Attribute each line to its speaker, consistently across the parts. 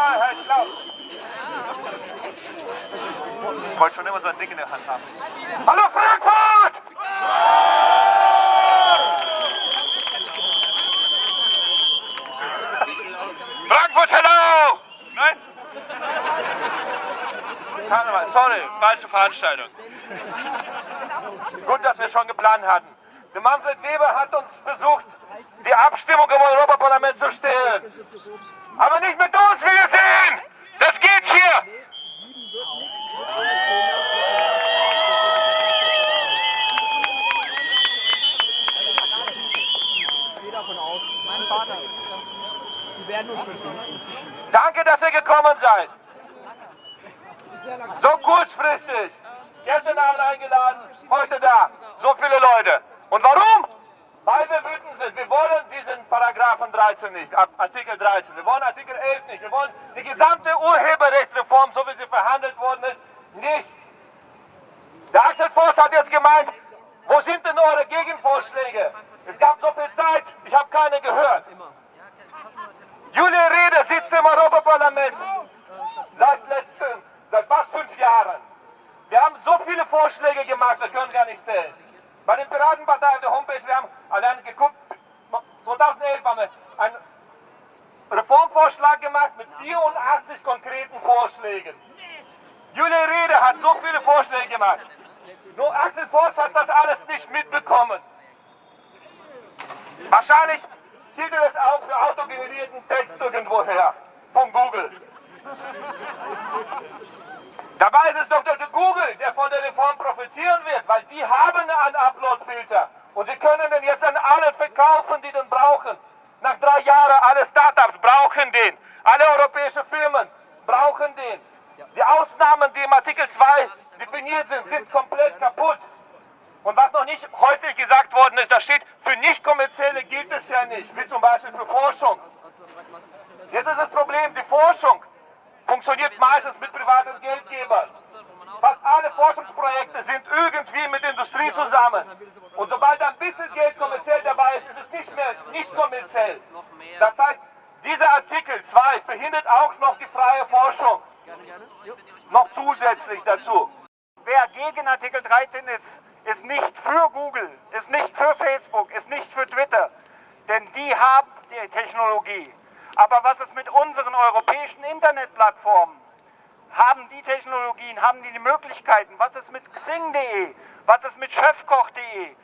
Speaker 1: Freiheit glaubt. Ich wollte schon immer so ein Ding in der Hand haben. Hallo Frankfurt! Frankfurt, hello! Nein? Karneval, sorry, falsche Veranstaltung. Gut, dass wir schon geplant hatten. Der Manfred Weber hat uns versucht, die Abstimmung im Europaparlament zu stehlen. Aber nicht mit uns, wie wir sehen! Das geht hier! Danke, dass ihr gekommen seid. So kurzfristig. Gestern Abend eingeladen, heute da. So viele Leute. Und warum? Weil wir wütend sind. Wir wollen diesen Paragraphen 13 nicht, Artikel 13. Wir wollen Artikel 11 nicht. Wir wollen die gesamte Urheberrechtsreform, so wie sie verhandelt worden ist, nicht. Der Axel Voss hat jetzt gemeint, wo sind denn eure Gegenvorschläge? Es gab so viel Zeit, ich habe keine gehört. Julia Rede sitzt im Europaparlament seit letzten, seit fast fünf Jahren. Wir haben so viele Vorschläge gemacht, wir können gar nicht zählen. Bei den Piratenpartei auf der Homepage, wir haben allein geguckt, 2011 haben wir einen Reformvorschlag gemacht mit 84 konkreten Vorschlägen. Julia Rede hat so viele Vorschläge gemacht. Nur Axel Voss hat das alles nicht mitbekommen. Wahrscheinlich hielt er das auch für autogenerierten Text irgendwoher von Google. Dabei ist es doch der Google, der von der Reform profitieren wird, weil die haben einen Upload-Filter. Und sie können den jetzt an alle verkaufen, die den brauchen. Nach drei Jahren, alle Startups brauchen den. Alle europäischen Firmen brauchen den. Die Ausnahmen, die im Artikel 2 definiert sind, sind komplett kaputt. Und was noch nicht häufig gesagt worden ist, da steht, für nicht-kommerzielle gilt es ja nicht, wie zum Beispiel für Forschung. Jetzt ist das Problem, die Forschung funktioniert meistens mit privaten Geldgebern. Fast alle Forschungsprojekte sind irgendwie mit Industrie zusammen. Und sobald ein bisschen Geld kommerziell dabei ist, ist es nicht mehr nicht kommerziell. Das heißt, dieser Artikel 2 verhindert auch noch die freie Forschung. Noch zusätzlich dazu. Wer gegen Artikel 13 ist, ist nicht für Google, ist nicht für Facebook, ist nicht für Twitter. Denn die haben die Technologie. Aber was ist mit unseren europäischen Internetplattformen? Haben die Technologien, haben die die Möglichkeiten? Was ist mit Xing.de? Was ist mit Chefkoch.de?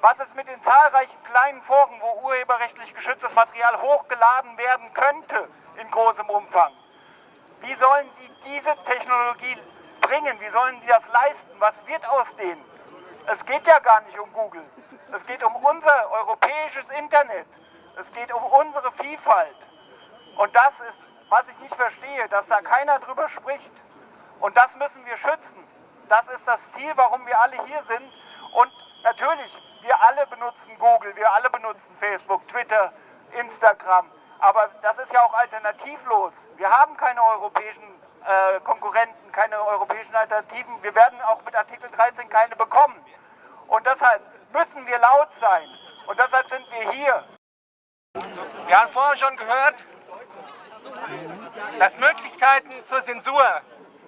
Speaker 1: Was ist mit den zahlreichen kleinen Foren, wo urheberrechtlich geschütztes Material hochgeladen werden könnte in großem Umfang? Wie sollen die diese Technologie bringen? Wie sollen die das leisten? Was wird aus denen? Es geht ja gar nicht um Google. Es geht um unser europäisches Internet. Es geht um unsere Vielfalt. Und das ist, was ich nicht verstehe, dass da keiner drüber spricht. Und das müssen wir schützen. Das ist das Ziel, warum wir alle hier sind. Und natürlich, wir alle benutzen Google, wir alle benutzen Facebook, Twitter, Instagram. Aber das ist ja auch alternativlos. Wir haben keine europäischen äh, Konkurrenten, keine europäischen Alternativen. Wir werden auch mit Artikel 13 keine bekommen. Und deshalb müssen wir laut sein. Und deshalb sind wir hier. Wir haben vorher schon gehört, dass Möglichkeiten zur Zensur,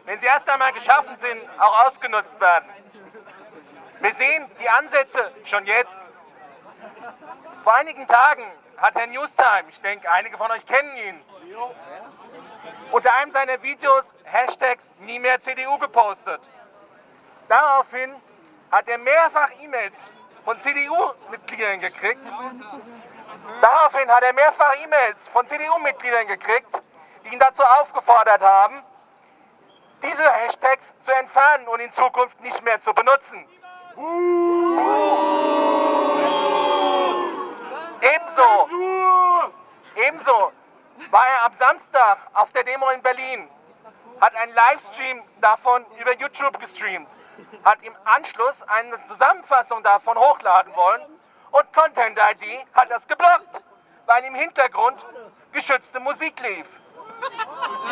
Speaker 1: wenn sie erst einmal geschaffen sind, auch ausgenutzt werden. Wir sehen die Ansätze schon jetzt. Vor einigen Tagen hat Herr Newstime, ich denke, einige von euch kennen ihn, unter einem seiner Videos Hashtags nie mehr CDU gepostet. Daraufhin hat er mehrfach E-Mails von CDU-Mitgliedern gekriegt. Daraufhin hat er mehrfach E-Mails von CDU-Mitgliedern gekriegt, die ihn dazu aufgefordert haben, diese Hashtags zu entfernen und in Zukunft nicht mehr zu benutzen. Ebenso, ebenso war er am Samstag auf der Demo in Berlin, hat einen Livestream davon über YouTube gestreamt, hat im Anschluss eine Zusammenfassung davon hochladen wollen und Content ID hat das geblockt, weil im Hintergrund geschützte Musik lief.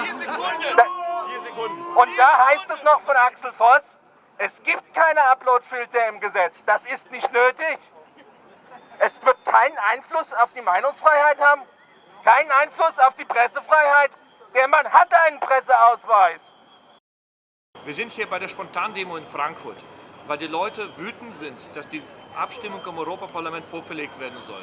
Speaker 1: Vier Sekunden. Da, Vier Sekunden. Und da heißt es noch von Axel Voss, es gibt keine Uploadfilter im Gesetz. Das ist nicht nötig. Es wird keinen Einfluss auf die Meinungsfreiheit haben, keinen Einfluss auf die Pressefreiheit.
Speaker 2: Der Mann hatte einen Presseausweis.
Speaker 1: Wir sind hier bei der Spontandemo in Frankfurt, weil die Leute wütend sind, dass die Abstimmung im Europaparlament vorverlegt werden soll.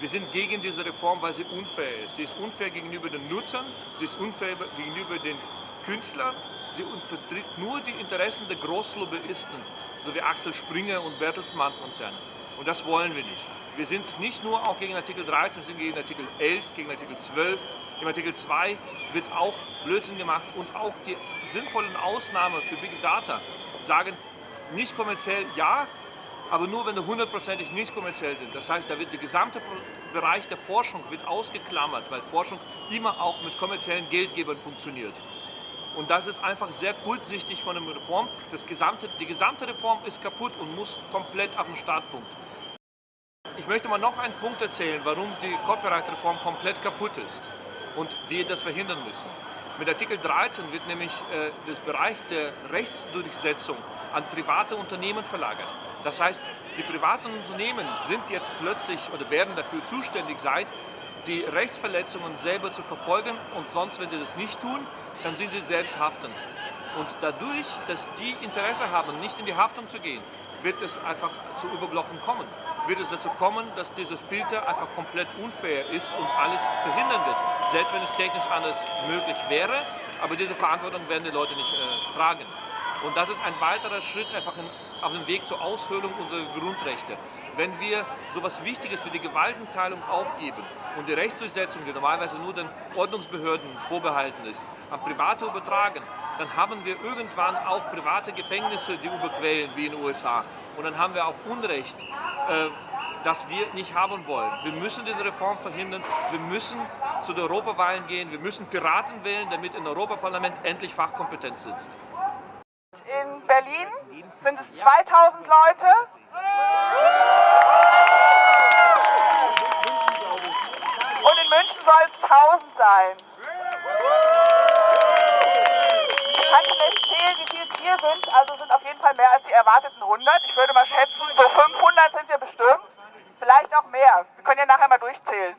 Speaker 1: Wir sind gegen diese Reform, weil sie unfair ist. Sie ist unfair gegenüber den Nutzern, sie ist unfair gegenüber den Künstlern, sie vertritt nur die Interessen der Großlobbyisten, so wie Axel Springer und Bertelsmann-Konzerne. Und das wollen wir nicht. Wir sind nicht nur auch gegen Artikel 13, wir sind gegen Artikel 11, gegen Artikel 12. Im Artikel 2 wird auch Blödsinn gemacht und auch die sinnvollen Ausnahmen für Big Data sagen nicht kommerziell ja, aber nur wenn sie hundertprozentig nicht kommerziell sind. Das heißt, da wird der gesamte Bereich der Forschung wird ausgeklammert, weil Forschung immer auch mit kommerziellen Geldgebern funktioniert. Und das ist einfach sehr kurzsichtig von der Reform. Das gesamte, die gesamte Reform ist kaputt und muss komplett auf den Startpunkt. Ich möchte mal noch einen Punkt erzählen, warum die Copyright-Reform komplett kaputt ist und wir das verhindern müssen. Mit Artikel 13 wird nämlich äh, das Bereich der Rechtsdurchsetzung an private Unternehmen verlagert. Das heißt, die privaten Unternehmen sind jetzt plötzlich oder werden dafür zuständig sein, die Rechtsverletzungen selber zu verfolgen und sonst, wenn sie das nicht tun, dann sind sie selbst haftend. Und dadurch, dass die Interesse haben, nicht in die Haftung zu gehen, wird es einfach zu Überblocken kommen. Wird es dazu kommen, dass dieser Filter einfach komplett unfair ist und alles verhindern wird. Selbst wenn es technisch anders möglich wäre, aber diese Verantwortung werden die Leute nicht äh, tragen. Und das ist ein weiterer Schritt einfach in, auf dem Weg zur Aushöhlung unserer Grundrechte. Wenn wir so etwas Wichtiges wie die Gewaltenteilung aufgeben und die Rechtsdurchsetzung, die normalerweise nur den Ordnungsbehörden vorbehalten ist, an Private übertragen, dann haben wir irgendwann auch private Gefängnisse, die überquellen, wie in den USA. Und dann haben wir auch Unrecht, äh, das wir nicht haben wollen. Wir müssen diese Reform verhindern. Wir müssen zu den Europawahlen gehen. Wir müssen Piraten wählen, damit im Europaparlament endlich Fachkompetenz sitzt.
Speaker 3: In Berlin sind es 2000 Leute. Und in München soll es 1000 sein. hier sind, also sind auf jeden Fall mehr als die erwarteten 100. Ich würde mal schätzen, so 500 sind wir bestimmt. Vielleicht auch mehr. Wir können ja nachher mal durchzählen.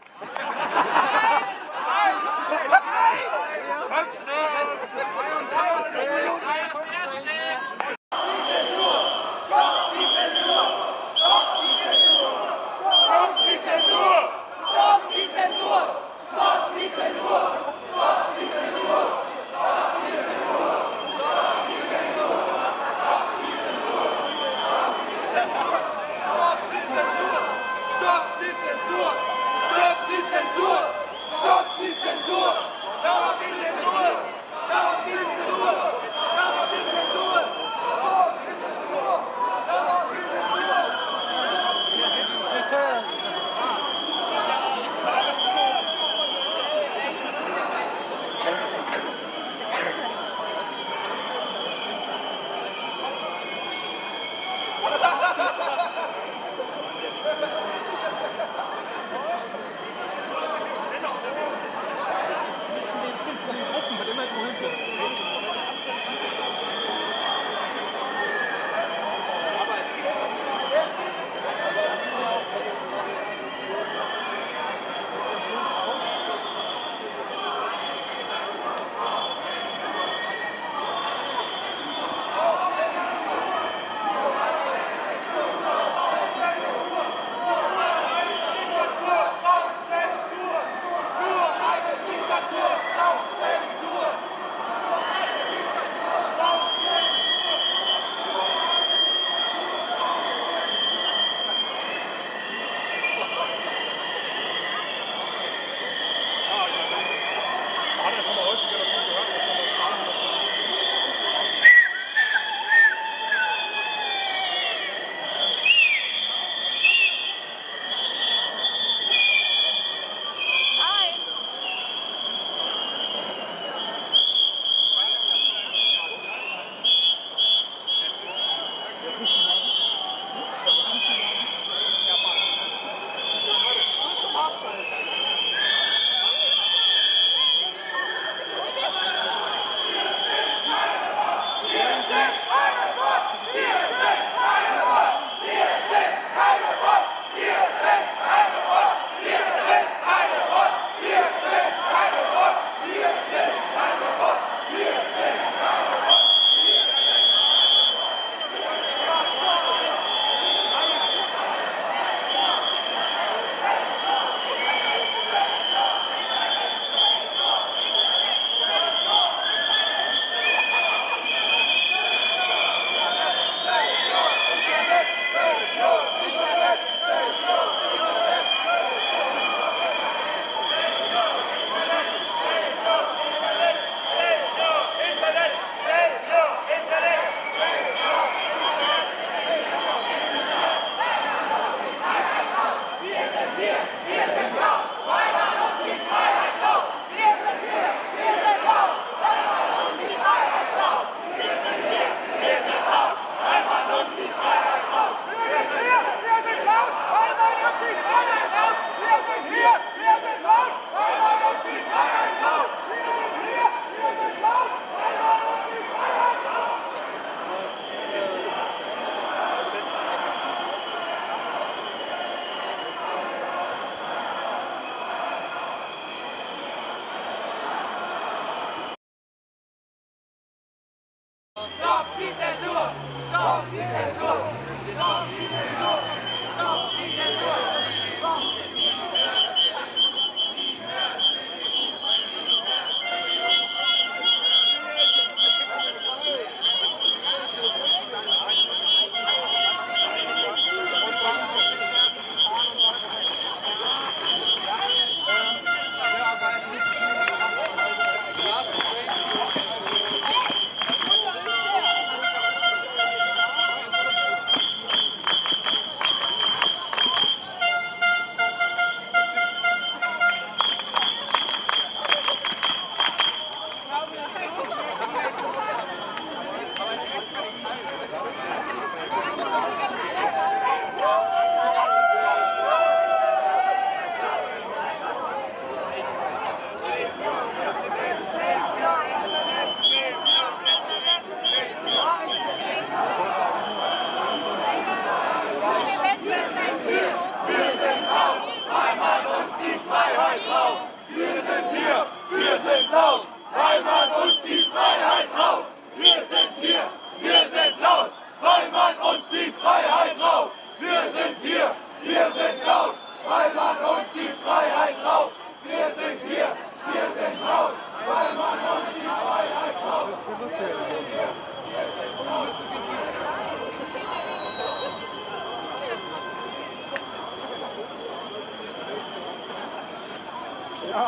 Speaker 4: so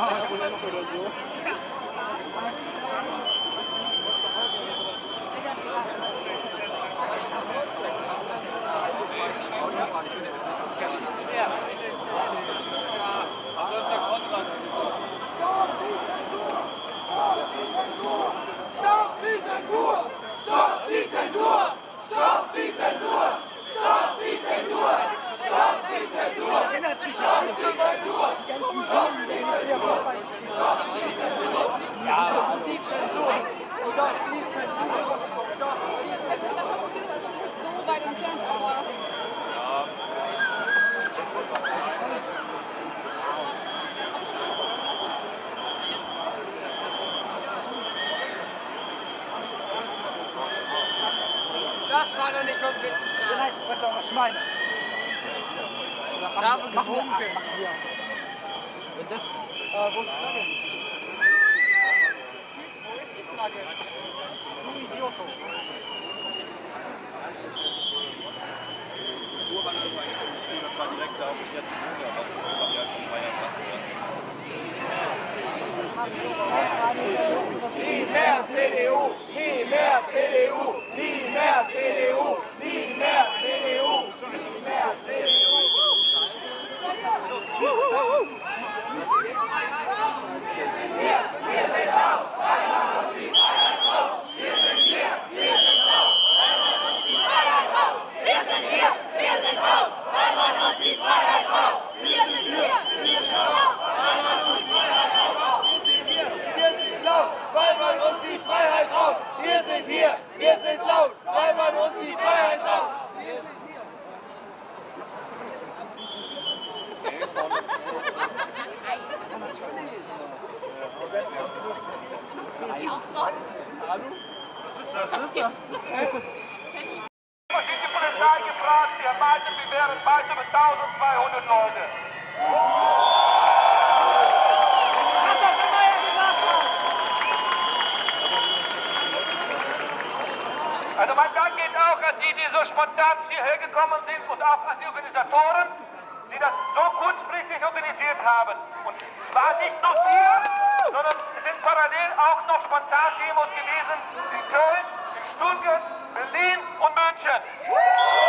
Speaker 4: weit entfernt, aber
Speaker 5: Das war doch nicht vom Witz.
Speaker 6: Nein, was auch noch Schweine.
Speaker 5: Ich habe gewunken.
Speaker 6: Wenn das, äh, wollte ich sagen. Wo ist die Flagge? Du Idioto.
Speaker 7: Das war direkt da auf der Zimmer, was das ja schon Bayern macht.
Speaker 1: Nie mehr CDU! Nie mehr CDU! Nie mehr CDU! Nie mehr CDU! Nie mehr CDU! Wir sind laut, weil man uns die Freiheit raubt. Wir sind hier, wir sind laut, weil man uns die Freiheit raubt. Was die Polizei gefragt? Wir meinten, wir wären über 1200 Leute. Also mein Dank geht auch an die, die so spontan hierher gekommen sind und auch an die Organisatoren, die das so kurzfristig organisiert haben. Und war nicht nur hier, sondern es sind parallel auch noch Spontan-Demos gewesen in Köln, Stuttgart, Berlin und München.